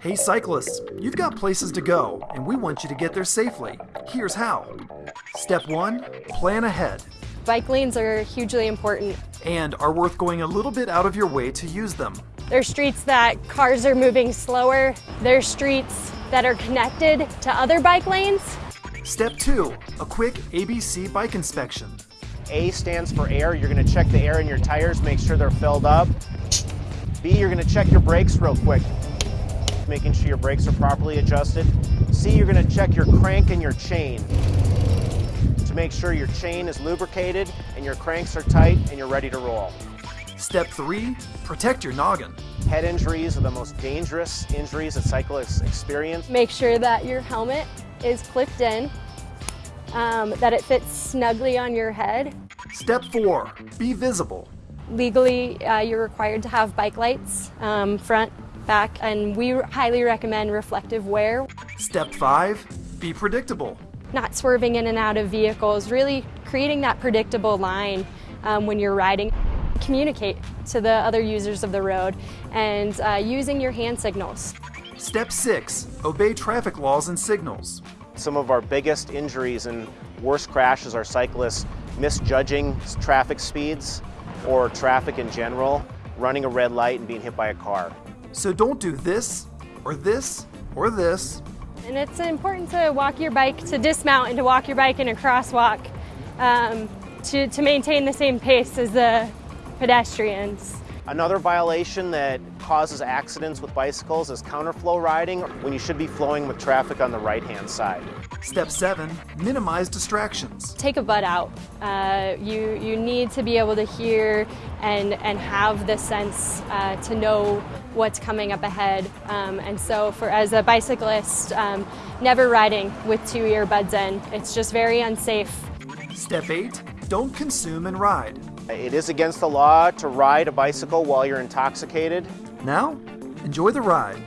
Hey cyclists, you've got places to go, and we want you to get there safely. Here's how. Step 1 Plan ahead, Bike lanes are hugely important. and are worth going a little bit out of your way to use them. There's streets that cars are moving slower. There's streets that are connected to other bike lanes. Step 2 A quick ABC bike inspection. A stands for air. You're going to check the air in your tires, make sure they're filled up. B, you're going to check your brakes real quick, making sure your brakes are properly adjusted. C, you're going to check your crank and your chain to make sure your chain is lubricated and your cranks are tight and you're ready to roll. Step 3 Protect your noggin. Head injuries are the most dangerous injuries that cyclists experience. Make sure that your helmet is clipped in, um, that it fits snugly on your head. Step 4 Be visible. Legally, uh, you're required to have bike lights, um, front, back, and we highly recommend reflective wear. Step 5 Be predictable. Not swerving in and out of vehicles, really creating that predictable line um, when you're riding. Communicate to the other users of the road and uh, using your hand signals. Step 6 Obey traffic laws and signals. Some of our biggest injuries and worst crashes are cyclists misjudging traffic speeds or traffic in general, running a red light and being hit by a car. So don't do this, or this, or this. And it's important to walk your bike, to dismount and to walk your bike in a crosswalk um, to, to maintain the same pace as the pedestrians. Another violation that causes accidents with bicycles is counterflow riding when you should be flowing with traffic on the right-hand side. Step 7 Minimize distractions. Take a butt out. Uh, you, you need to be able to hear and, and have the sense uh, to know what's coming up ahead. Um, and so for as a bicyclist, um, never riding with two earbuds in. It's just very unsafe. Step 8 Don't consume and ride. It is against the law to ride a bicycle while you're intoxicated. Now, enjoy the ride.